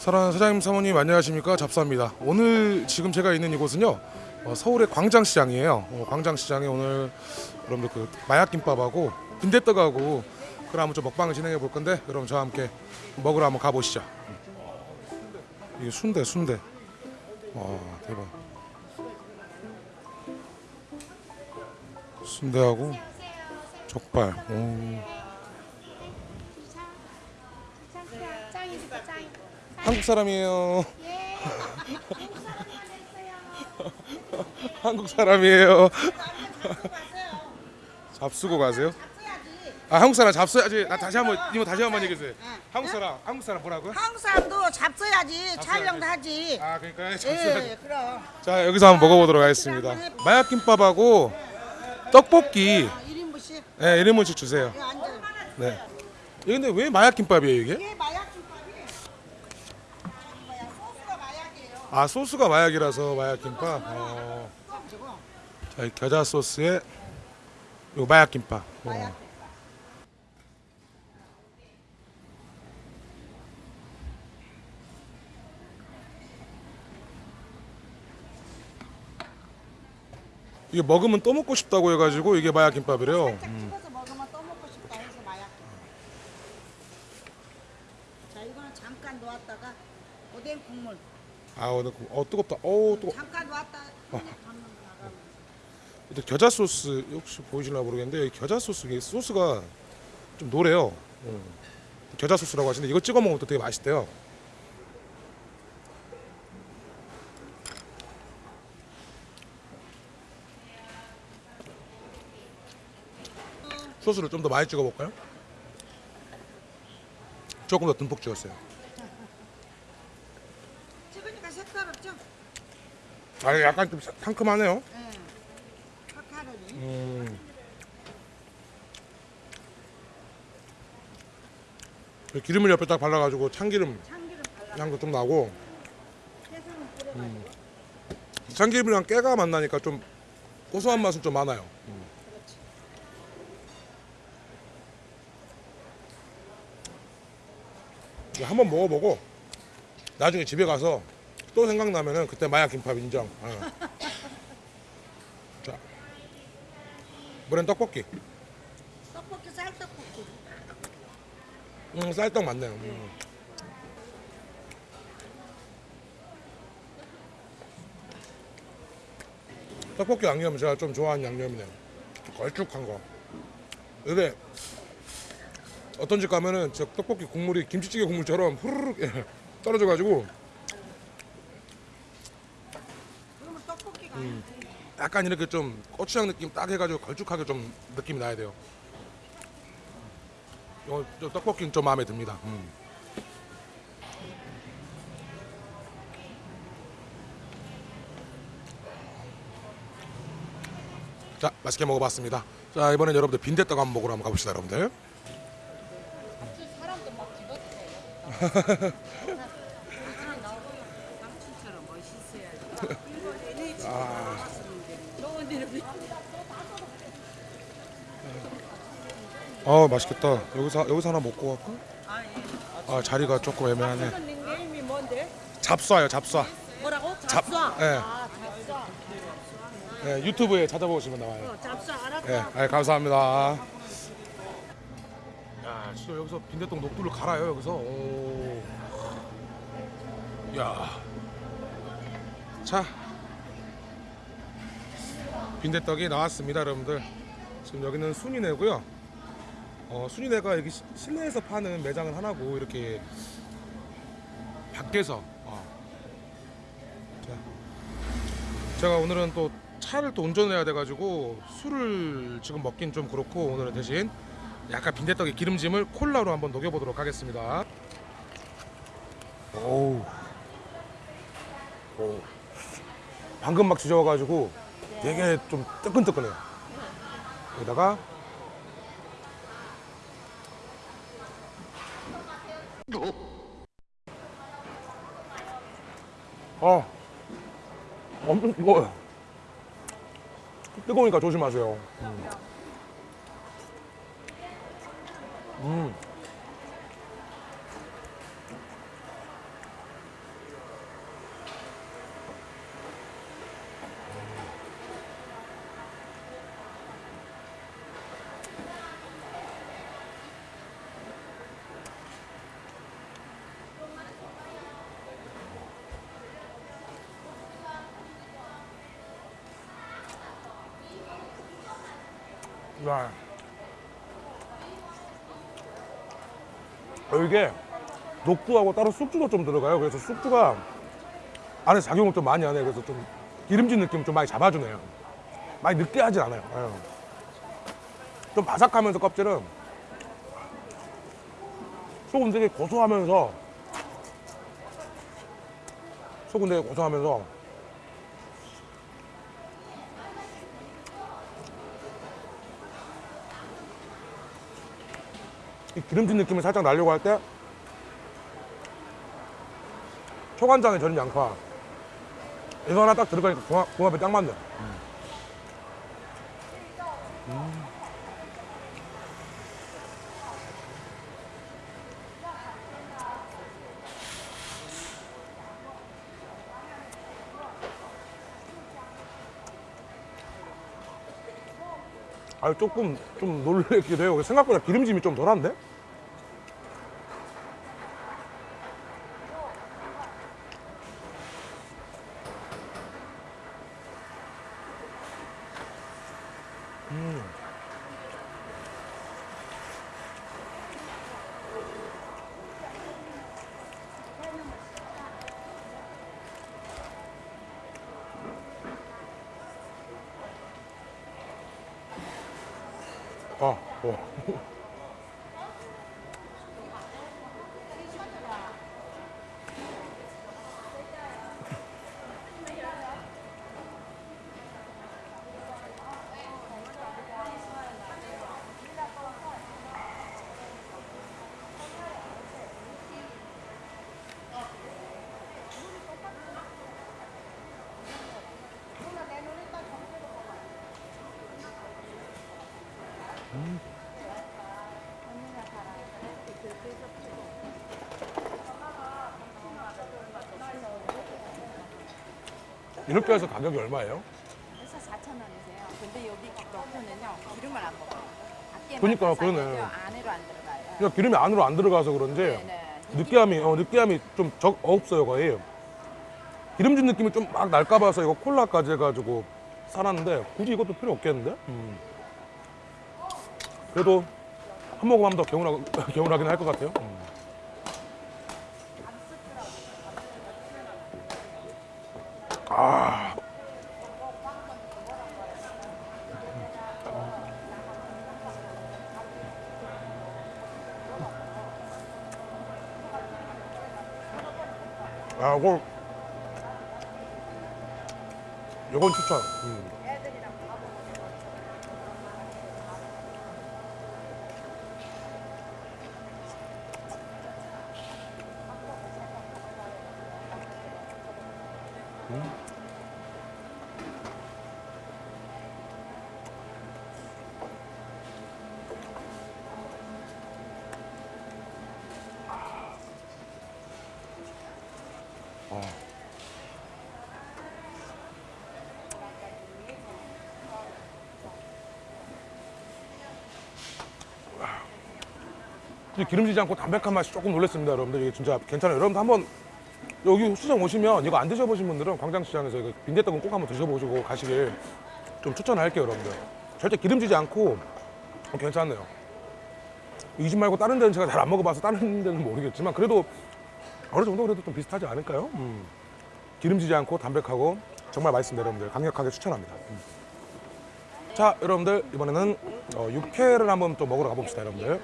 사랑하는 사장님 사모님 안녕하십니까? 잡사입니다. 오늘 지금 제가 있는 이곳은요 어, 서울의 광장시장이에요. 어, 광장시장에 오늘 여러분들 그 마약김밥하고 빈대떡하고 그럼 한번 좀 먹방을 진행해 볼 건데 여러분 저와 함께 먹으러 한번 가보시죠. 이게 순대 순대. 와 대박. 순대하고 족발. 오. 짱이다 짱. 한국 사람이에요 예. 한국 사람이에요. 잡수고 가세요? 아 한국 사람 잡숴야지. 나 다시 한번 이모 다시 한번 얘기해 주세요. 한국 사람 한국 사람 뭐라고요? 한국 사람도 잡숴야지 촬영도 하지. 아 그러니까 예, 잡숴야지. 그럼. 자 여기서 한번 먹어보도록 하겠습니다. 마약김밥하고 떡볶이. 1인분씩 네, 1인분씩 주세요. 앉아. 네. 이게 근데 왜 마약김밥이에요 이게? 이게 마약 김밥이. 저기 뭐야 소스가 마약이에요. 아 소스가 마약이라서 마약 김밥. 어. 저거 자, 이 겨자 소스에 요 마약 김밥. 어. 마약. 이게 먹으면 또 먹고 싶다고 해가지고 이게 마약 김밥이래요. 마약. 자 이거는 잠깐 놓았다가 오뎅 국물. 아 오늘 그- 어 뜨겁다. 어우 뜨거. 잠깐 담는 거 나가면. 근데 겨자 소스 혹시 보이실나 모르겠는데 이 겨자 소스 이게 소스가 좀 노래요. 음. 겨자 소스라고 하시는데 이거 찍어 먹으면 또 되게 맛있대요. 소스를 좀 더 많이 찍어 볼까요? 조금 더 듬뿍 찍었어요. 찍으니까 색깔 없죠? 아 약간 좀 상큼하네요. 예. 카카로니. 음. 그 기름을 옆에 딱 발라가지고 참기름 참기름. 향도 좀 나고 뿌려가지고. 참기름이랑 깨가 만나니까 좀 고소한 맛은 좀 많아요. 음. 한번 먹어보고 나중에 집에 가서 또 생각나면은 그때 마약 김밥 인정. 어. 자, 이번엔 떡볶이. 떡볶이 쌀떡볶이. 음, 쌀떡 맞네요. 음. 떡볶이 양념 제가 좀 좋아하는 양념이네요. 걸쭉한 거. 이게 어떤 집 가면은 저 떡볶이 국물이 김치찌개 국물처럼 후루룩 예, 떨어져 가지고 그러면 떡볶이가 음. 약간 이렇게 좀 고추장 느낌 딱 해가지고 걸쭉하게 좀 느낌이 나야 돼요. 요, 요 떡볶이는 좀 마음에 듭니다. 음. 자, 맛있게 먹어봤습니다. 자, 이번엔 여러분들 빈대떡 한번 먹으러 한번 가봅시다, 여러분들. 삼촌처럼 멋있어야지. 아, 맛있겠다. 여기서 여기서 하나 먹고 갈까? 아 예. 아, 자리가 조금 애매하네. 닉네임이 뭔데? 잡쏴요, 잡쏴. 뭐라고? 잡. 잡쏴. 예. 아 잡쏴. 네, 유튜브에 찾아보시면 나와요. 어, 잡쏴 알았다. 네, 아, 감사합니다. 야, 진짜 여기서 빈대떡 녹두를 갈아요 여기서. 오. 야. 자, 빈대떡이 나왔습니다, 여러분들. 지금 여기는 순이네고요. 어, 순이네가 여기 시- 실내에서 파는 매장은 하나고 이렇게 밖에서. 어. 자, 제가 오늘은 또 차를 또 운전해야 돼가지고 술을 지금 먹긴 좀 그렇고 오늘은 대신 약간 빈대떡에 기름짐을 콜라로 한번 녹여보도록 하겠습니다. 오우. 오. 방금 막 지져가지고 되게 좀 뜨끈뜨끈해요. 여기다가 어 엄청 뜨거워요. 뜨거우니까 조심하세요. 음. 음. 야. 어, 이게 녹두하고 따로 쑥주도 좀 들어가요. 그래서 쑥주가 안에 작용을 좀 많이 하네. 그래서 좀 기름진 느낌 좀 많이 잡아주네요. 많이 느끼하진 않아요. 예. 좀 바삭하면서 껍질은 속은 되게 고소하면서 속은 되게 고소하면서 기름진 느낌을 살짝 나려고 할 때 초간장에 절인 양파 이거 하나 딱 들어가니까 궁합, 궁합이 딱 맞네 음. 아 조금 좀 놀래기도 해요. 생각보다 기름짐이 좀 덜한데? 음. 아, 어. 이렇게 해서 가격이 얼마예요? 그래서 4,000원이세요. 근데 여기 넣고는요 기름을 안 먹어요. 그러니까, 그러네. 안으로 안 들어가요. 그러니까 기름이 안으로 안 들어가서 그런지 네네. 느끼함이 어, 느끼함이 좀 적 없어요 거의 기름진 느낌이 좀 막 날까 봐서 이거 콜라까지 해가지고 사놨는데 굳이 이것도 필요 없겠는데 음. 그래도 한 모금 하면 더 개운하, 개운하긴 할 것 같아요 음. 아 아, 이거 이건 추천. 음. 근데 기름지지 않고 담백한 맛이 조금 놀랐습니다, 여러분들. 이게 진짜 괜찮아요. 여러분들 한번 여기 시장 오시면 이거 안 드셔보신 분들은 광장시장에서 이거 빈대떡은 꼭 한번 드셔보시고 가시길 좀 추천할게요, 여러분들. 절대 기름지지 않고 어, 괜찮네요. 이 집 말고 다른 데는 제가 잘 안 먹어봐서 다른 데는 모르겠지만 그래도 어느 정도 그래도 좀 비슷하지 않을까요? 음. 기름지지 않고 담백하고 정말 맛있습니다, 여러분들. 강력하게 추천합니다. 음. 자, 여러분들 이번에는 어, 육회를 한번 또 먹으러 가봅시다, 여러분들.